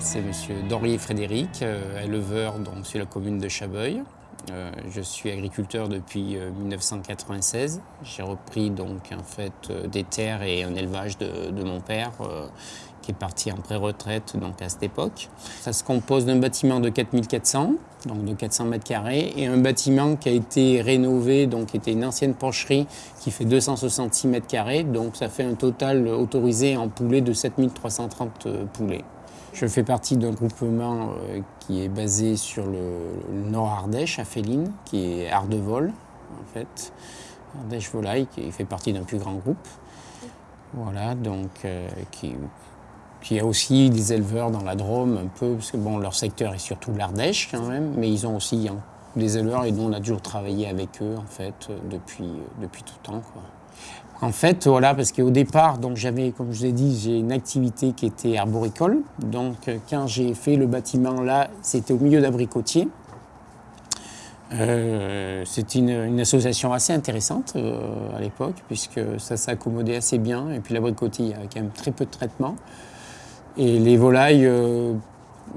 c'est Monsieur Dorier Frédéric, euh, éleveur donc, sur la commune de Chabeuil. Euh, je suis agriculteur depuis 1996. Euh, J'ai repris donc en fait des terres et un élevage de, mon père qui est parti en pré-retraite à cette époque. Ça se compose d'un bâtiment de 4400, donc de 400 mètres carrés, et un bâtiment qui a été rénové, donc qui était une ancienne porcherie qui fait 266 mètres carrés, donc ça fait un total autorisé en poulets de 7330 poulets. Je fais partie d'un groupement euh, qui est basé sur le, Nord Ardèche, à Féline, qui est Ardevol, en fait. Ardèche Volaille, qui fait partie d'un plus grand groupe. Voilà, donc, euh, qui, a aussi des éleveurs dans la Drôme, un peu, parce que bon, leur secteur est surtout l'Ardèche quand même, mais ils ont aussi hein, des éleveurs et nous on a toujours travaillé avec eux en fait depuis, depuis tout temps. En fait, voilà, parce qu'au départ, donc j'avais, comme je vous ai dit, j'ai une activité qui était arboricole. Donc, quand j'ai fait le bâtiment là, c'était au milieu d'abricotiers. Euh, c'est une, association assez intéressante euh, à l'époque, puisque ça s'accommodait assez bien. Et puis l'abricotier, il y avait quand même très peu de traitement. Et les volailles euh, euh,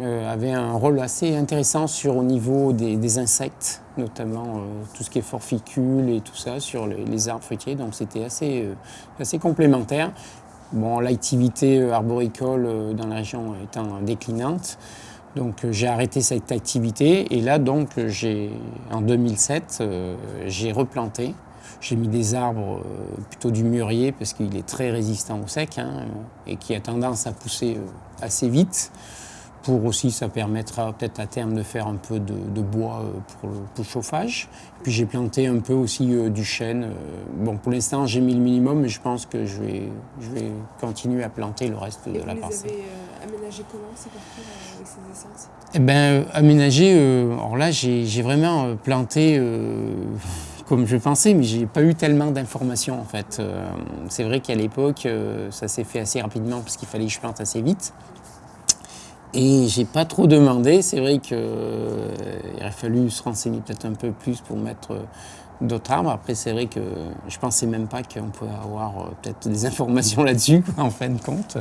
avait un rôle assez intéressant sur au niveau des, insectes, notamment euh, tout ce qui est forficule et tout ça sur les, arbres fruitiers. Donc c'était assez, euh, assez complémentaire. Bon, l'activité arboricole dans la région étant déclinante, donc j'ai arrêté cette activité et là donc en 2007 j'ai replanté. J'ai mis des arbres plutôt du mûrier parce qu'il est très résistant au sec hein, et qui a tendance à pousser assez vite pour aussi, ça permettra peut-être à terme de faire un peu de, bois euh, pour le, chauffage. Puis j'ai planté un peu aussi euh, du chêne. Euh, bon, pour l'instant, j'ai mis le minimum, mais je pense que je vais, je vais continuer à planter le reste de la parcelle. Et vous avez aménagé comment ces parcours avec ces essences? Eh bien, aménagé, alors là, j'ai vraiment planté comme je pensais, mais j'ai pas eu tellement d'informations en fait. c'est vrai qu'à l'époque, ça s'est fait assez rapidement parce qu'il fallait que je plante assez vite. Et j'ai pas trop demandé. C'est vrai qu'il euh, aurait fallu se renseigner peut-être un peu plus pour mettre euh, d'autres arbres. Après, c'est vrai que je pensais même pas qu'on pouvait avoir euh, peut-être des informations là-dessus, en fin de compte.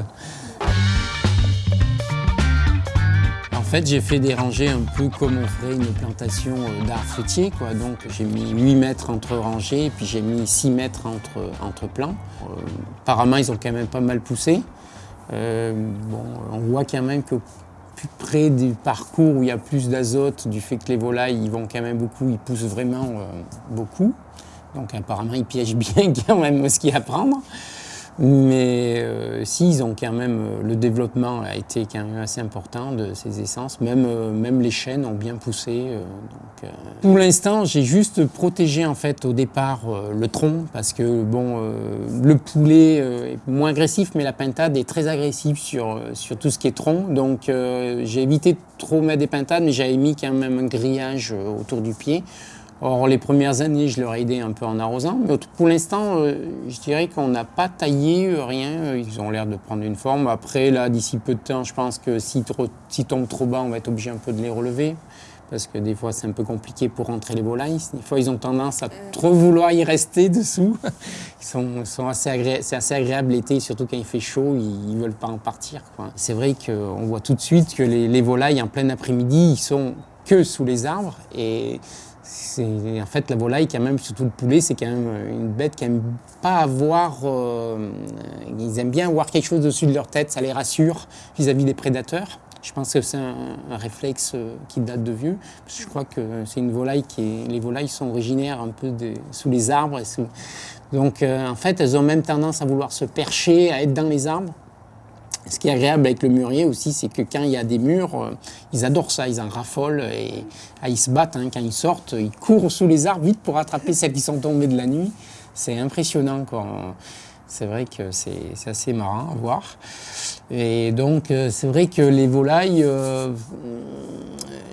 En fait, j'ai fait des rangées un peu comme on ferait une plantation d'arbres fruitiers. Donc, j'ai mis 8 mètres entre rangées, et puis j'ai mis 6 mètres entre, entre plants. apparemment, ils ont quand même pas mal poussé. Bon, on voit quand même que plus près du parcours où il y a plus d'azote, du fait que les volailles ils vont quand même beaucoup, ils poussent vraiment euh, beaucoup. Donc apparemment ils piègent bien quand même ce qu'il y a à prendre. Mais euh, si, ils ont quand même, euh, le développement a été quand même assez important de ces essences. Même, euh, même les chênes ont bien poussé. Pour l'instant, j'ai juste protégé en fait au départ le tronc parce que bon, le poulet est moins agressif, mais la pintade est très agressive sur, sur tout ce qui est tronc. Donc j'ai évité de trop mettre des pintades, mais j'avais mis quand même un grillage autour du pied Or, les premières années, je leur ai aidé un peu en arrosant. Mais pour l'instant, euh, je dirais qu'on n'a pas taillé euh, rien. Ils ont l'air de prendre une forme. Après, là, d'ici peu de temps, je pense que s'ils si tombent trop bas, on va être obligé un peu de les relever. Parce que des fois, c'est un peu compliqué pour rentrer les volailles. Des fois, ils ont tendance à trop vouloir y rester dessous. Ils sont, sont assez agréables. C'est assez agréable l'été, surtout quand il fait chaud, ils ne veulent pas en partir. C'est vrai qu'on voit tout de suite que les, les volailles, en plein après-midi, ils sont que sous les arbres. Et en fait la volaille quand même, surtout le poulet, c'est quand même une bête qui aime pas avoir, euh, ils aiment bien avoir quelque chose dessus de leur tête, ça les rassure vis-à-vis des prédateurs. Je pense que c'est un, réflexe euh, qui date de vieux. je crois que c'est une volaille qui est, les volailles sont originaires un peu sous les arbres. Donc euh, en fait, elles ont même tendance à vouloir se percher, à être dans les arbres. Ce qui est agréable avec le mûrier aussi, c'est que quand il y a des murs, euh, ils adorent ça, ils en raffolent et ah, ils se battent. Hein. quand ils sortent, ils courent sous les arbres vite pour attraper celles qui sont tombées de la nuit. C'est impressionnant. C'est vrai que c'est assez marrant à voir. Et donc, euh, c'est vrai que les volailles, euh,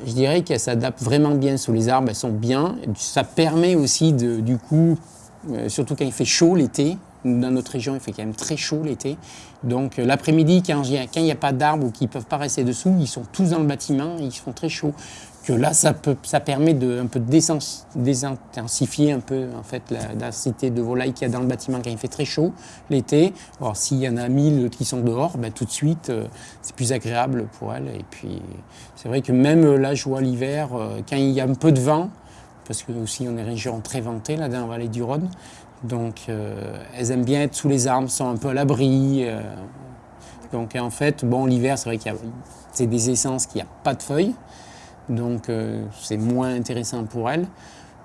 je dirais qu'elles s'adaptent vraiment bien sous les arbres, elles sont bien. Ça permet aussi, de, du coup, surtout quand il fait chaud l'été, dans notre région, il fait quand même très chaud l'été. Donc euh, l'après-midi, quand il n'y a, pas d'arbres ou qu'ils ne peuvent pas rester dessous, ils sont tous dans le bâtiment, ils font très chaud. que là, ça, peut, ça permet de un peu désintensifier un peu en fait la densité de volailles qu'il y a dans le bâtiment quand il fait très chaud l'été. Alors s'il y en a 1000 qui sont dehors, ben, tout de suite, euh, c'est plus agréable pour elles. Et puis c'est vrai que même là, je vois l'hiver, euh, quand il y a un peu de vent, parce que aussi on est région très ventée là dans la vallée du Rhône, donc euh, elles aiment bien être sous les arbres, sont un peu à l'abri. donc en fait, bon, l'hiver, c'est vrai qu'il y a c'est des essences qui a pas de feuilles, donc euh, c'est moins intéressant pour elles.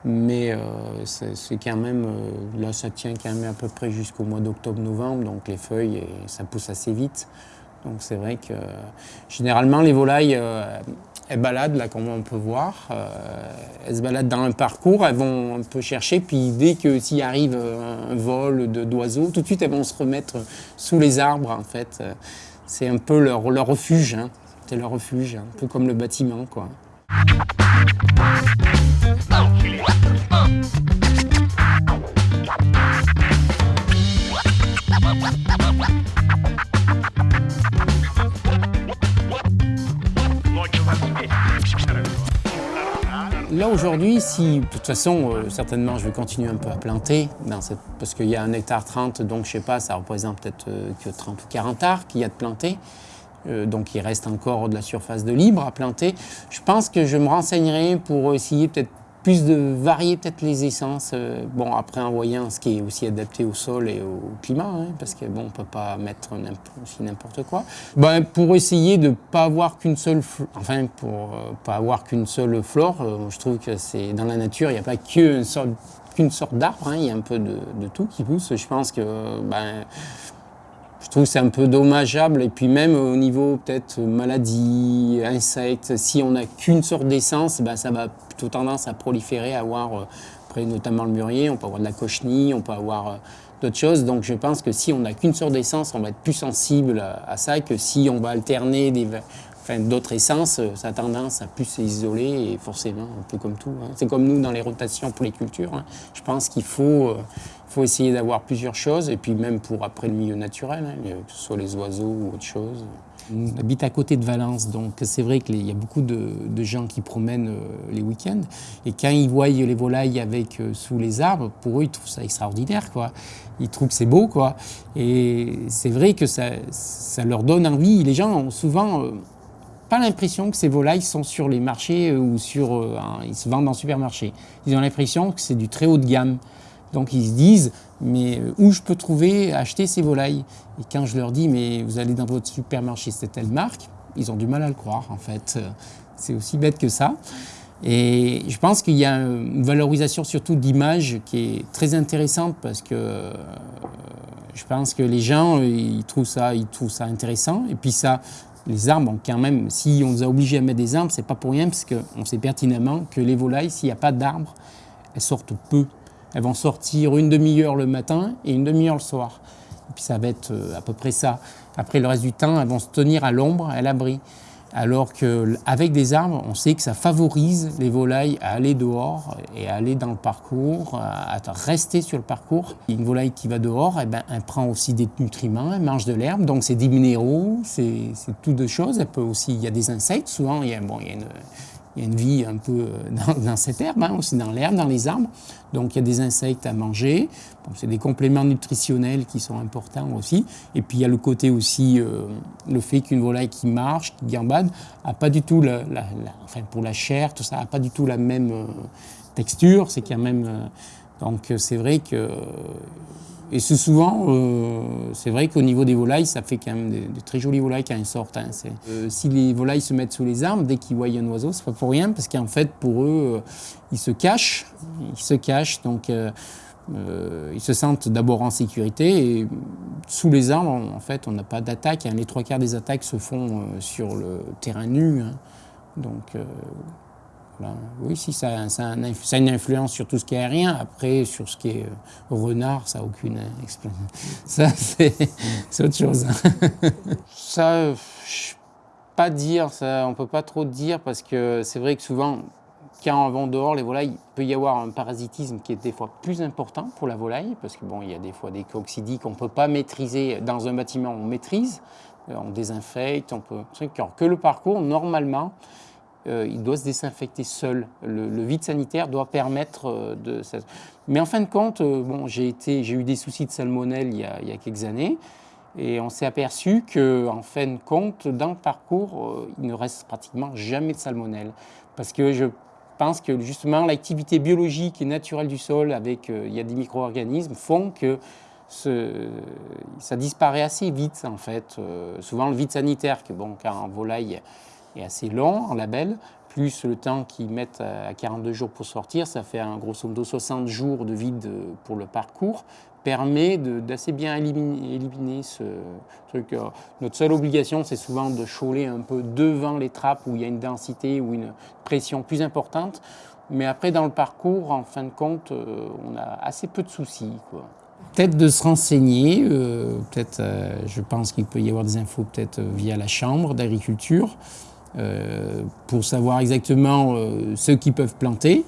Mais euh, c'est quand même, euh, là ça tient quand même à peu près jusqu'au mois d'octobre-novembre, donc les feuilles, ça pousse assez vite. Donc c'est vrai que généralement les volailles, elles baladent là comme on peut voir, elles se baladent dans un parcours, elles vont un peu chercher, puis dès que s'il arrive un vol d'oiseaux, tout de suite elles vont se remettre sous les arbres en fait. C'est un peu leur, leur refuge. Hein. C'est leur refuge, un peu comme le bâtiment, quoi. Là aujourd'hui, si de toute façon, euh, certainement, je vais continuer un peu à planter, parce qu'il y a un hectare 30, donc je sais pas, ça représente peut-être euh, que 30 ou 40 arts qu'il y a de planter. Euh, donc il reste encore de la surface de libre à planter. Je pense que je me renseignerai pour essayer peut-être plus de varier peut-être les essences. Euh, bon, après en voyant ce qui est aussi adapté au sol et au climat, hein, parce que bon, on peut pas mettre aussi n'importe quoi. Ben, pour essayer de pas avoir qu'une seule, enfin pour euh, pas avoir qu'une seule flore, je trouve que c'est dans la nature, il n'y a pas qu'une sorte qu'une sorte d'arbre, hein, il y a un peu de, de, tout qui pousse. Je pense que ben, trouve c'est un peu dommageable. Et puis même au niveau peut-être maladie, insectes, si on n'a qu'une sorte d'essence, ben ça va plutôt tendance à proliférer, à avoir, euh, notamment le murier, on peut avoir de la cochenille, on peut avoir euh, d'autres choses. Donc je pense que si on n'a qu'une sorte d'essence, on va être plus sensible à, ça que si on va alterner des, d'autres essences, ça a tendance à plus s'isoler et forcément, un peu comme tout. Hein. C'est comme nous dans les rotations pour les cultures. Hein. Je pense qu'il faut, euh, faut essayer d'avoir plusieurs choses, et puis même pour après le milieu naturel, hein, que ce soit les oiseaux ou autre chose. On habite à côté de Valence, donc c'est vrai qu'il y a beaucoup de, gens qui promènent euh, les week-ends, et quand ils voient les volailles avec euh, sous les arbres, pour eux, ils trouvent ça extraordinaire, quoi. Ils trouvent que c'est beau, quoi. Et c'est vrai que ça, ça, leur donne envie. Les gens ont souvent euh, l'impression que ces volailles sont sur les marchés ou sur, ils se vendent en supermarché. Ils ont l'impression que c'est du très haut de gamme. Donc ils se disent, mais euh, où je peux trouver, acheter ces volailles? Et quand je leur dis, mais vous allez dans votre supermarché, c'est telle marque, ils ont du mal à le croire en fait. C'est aussi bête que ça. Et je pense qu'il y a une valorisation surtout d'image qui est très intéressante parce que euh, je pense que les gens, ils trouvent ça, ils trouvent ça intéressant. Et puis ça, les arbres, quand même, si on nous a obligés à mettre des arbres, c'est pas pour rien parce qu'on sait pertinemment que les volailles, s'il n'y a pas d'arbres, elles sortent peu. Elles vont sortir une demi-heure le matin et une demi-heure le soir. Et puis ça va être euh, à peu près ça. Après le reste du temps, elles vont se tenir à l'ombre, à l'abri. Alors qu'avec des arbres, on sait que ça favorise les volailles à aller dehors et à aller dans le parcours, à rester sur le parcours. Une volaille qui va dehors, eh ben, elle prend aussi des nutriments, elle mange de l'herbe, donc c'est des minéraux, c'est tout de choses. Il y a des insectes, souvent il y a, bon, il y a une, il y a une vie un peu euh, dans, cette herbe, hein, aussi dans l'herbe, dans les arbres. Donc il y a des insectes à manger. c'est des compléments nutritionnels qui sont importants aussi. Et puis il y a le côté aussi, euh, le fait qu'une volaille qui marche, qui gambade, a pas du tout, la, enfin pour la chair, tout ça, a pas du tout la même euh, texture. C'est quand même. Donc c'est vrai que et c'est souvent, euh, c'est vrai qu'au niveau des volailles, ça fait quand même de, très jolies volailles quand elles sortent. Hein. Euh, si les volailles se mettent sous les arbres, dès qu'ils voient un oiseau, c'est pas pour rien, parce qu'en fait, pour eux, euh, ils se cachent, ils se cachent, donc ils se sentent d'abord en sécurité. Et sous les arbres, en fait, on n'a pas d'attaque. Hein. Les trois quarts des attaques se font sur le terrain nu. Hein. Donc oui, si, ça, a une influence sur tout ce qui est aérien. Après, sur ce qui est euh, renard, ça n'a aucune explanation. Ça, c'est autre chose. ça, je pas dire, ça, on peut pas trop dire parce que c'est vrai que souvent, quand on va dehors, les volailles, il peut y avoir un parasitisme qui est des fois plus important pour la volaille, parce que bon, y a des fois des coccidies qu'on ne peut pas maîtriser. Dans un bâtiment, on maîtrise, euh, on désinfecte, on peut. Que le parcours, normalement, euh, il doit se désinfecter seul. Le, vide sanitaire doit permettre euh, de... Mais en fin de compte, bon, j'ai eu des soucis de salmonelle il y a, quelques années. Et on s'est aperçu qu'en en fin de compte, dans le parcours, il ne reste pratiquement jamais de salmonelle. Parce que je pense que justement l'activité biologique et naturelle du sol, avec il y a des micro-organismes, font que ça disparaît assez vite en fait. Euh, souvent le vide sanitaire, que bon, car en volaille est assez long en label, plus le temps qu'ils mettent à 42 jours pour sortir, ça fait un grosso modo 60 jours de vide pour le parcours, permet d'assez bien éliminer, ce truc. Euh, notre seule obligation, c'est souvent de chôler un peu devant les trappes où il y a une densité ou une pression plus importante. Mais après, dans le parcours, en fin de compte, euh, on a assez peu de soucis. Peut-être de se renseigner, euh, peut-être, je pense qu'il peut y avoir des infos peut-être via la chambre d'agriculture, pour savoir exactement ce qu'ils peuvent planter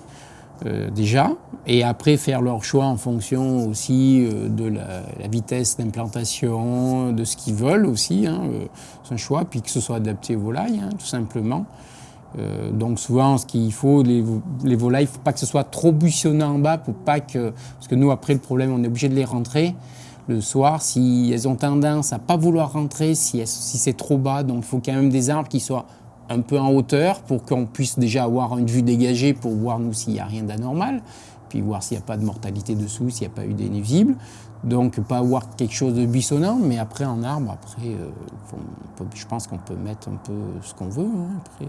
déjà, et après faire leur choix en fonction aussi de la, vitesse d'implantation, de ce qu'ils veulent aussi, hein, c'est un choix, puis que ce soit adapté aux volailles, hein, tout simplement. Euh, donc souvent, ce qu'il faut, les, volailles, il ne faut pas que ce soit trop buissonnant en bas pour pas que... Parce que nous, après, le problème, on est obligé de les rentrer le soir. Si elles ont tendance à pas vouloir rentrer, si, si c'est trop bas, donc il faut quand même des arbres qui soient un peu en hauteur pour qu'on puisse déjà avoir une vue dégagée pour voir nous s'il n'y a rien d'anormal, puis voir s'il n'y a pas de mortalité dessous, s'il n'y a pas eu des visible. Donc pas avoir quelque chose de buissonnant, mais après en arbre, après, euh, je pense qu'on peut mettre un peu ce qu'on veut. Hein.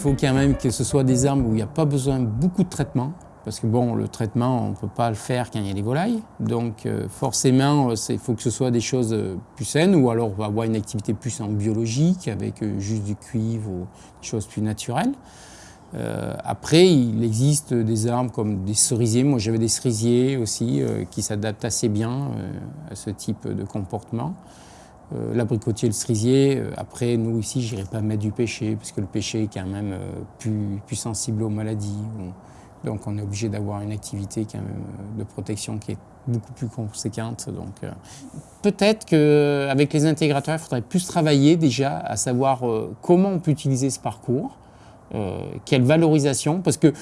Faut quand même que ce soit des arbres où il n'y a pas besoin de beaucoup de traitement. Parce que bon, le traitement, on ne peut pas le faire quand il y a des volailles. Donc euh, forcément, il faut que ce soit des choses euh, plus saines ou alors on va avoir une activité plus en biologique avec euh, juste du cuivre ou des choses plus naturelles. après, il existe des arbres comme des cerisiers. Moi, j'avais des cerisiers aussi qui s'adaptent assez bien à ce type de comportement. L'abricotier et le cerisier, après, nous ici, je n'irai pas mettre du pêcher parce que le pêcher est quand même plus, plus sensible aux maladies. Donc on est obligé d'avoir une activité euh, de protection qui est beaucoup plus conséquente. Donc euh, peut-être qu'avec les intégrateurs, il faudrait plus travailler déjà à savoir euh, comment on peut utiliser ce parcours, quelle valorisation, parce que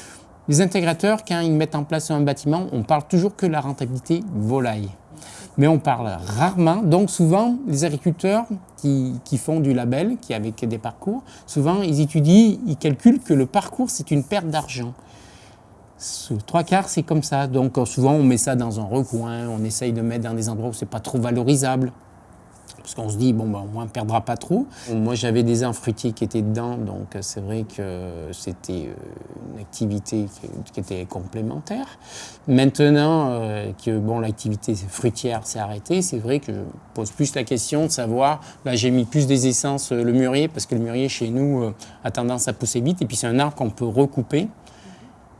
les intégrateurs, quand ils mettent en place un bâtiment, on parle toujours que la rentabilité volaille. Mais on parle rarement, donc souvent les agriculteurs qui, font du label, qui avec des parcours, souvent ils étudient, ils calculent que le parcours c'est une perte d'argent trois quarts, c'est comme ça. Donc souvent, on met ça dans un recoin, on essaye de mettre dans des endroits où c'est pas trop valorisable. Parce qu'on se dit, bon, ben, au moins, on ne perdra pas trop. Moi, j'avais des arbres fruitiers qui étaient dedans, donc euh, c'est vrai que c'était euh, une activité qui était complémentaire. Maintenant que bon, l'activité fruitière s'est arrêtée, c'est vrai que je pose plus la question de savoir, là, j'ai mis plus des essences, le mûrier, parce que le mûrier, chez nous, a tendance à pousser vite, et puis c'est un arbre qu'on peut recouper.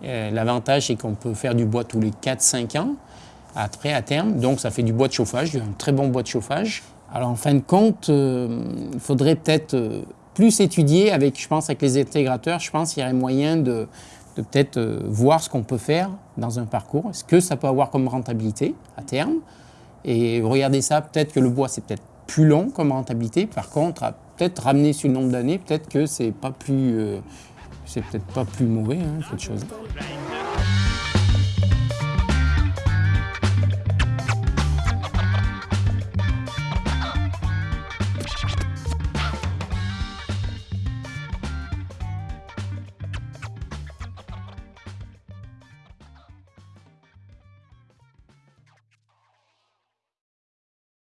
Euh, l'avantage, c'est qu'on peut faire du bois tous les 4-5 ans, après, à terme. Donc, ça fait du bois de chauffage, un très bon bois de chauffage. Alors, en fin de compte, euh, il faudrait peut-être euh, plus étudier, avec, je pense, avec les intégrateurs. Je pense qu'il y aurait moyen de, peut-être voir ce qu'on peut faire dans un parcours. Est-ce que ça peut avoir comme rentabilité à terme? Et regardez ça, peut-être que le bois, c'est peut-être plus long comme rentabilité. Par contre, peut-être ramener sur le nombre d'années, peut-être que c'est pas plus c'est peut-être pas plus mauvais, hein, quelque chose.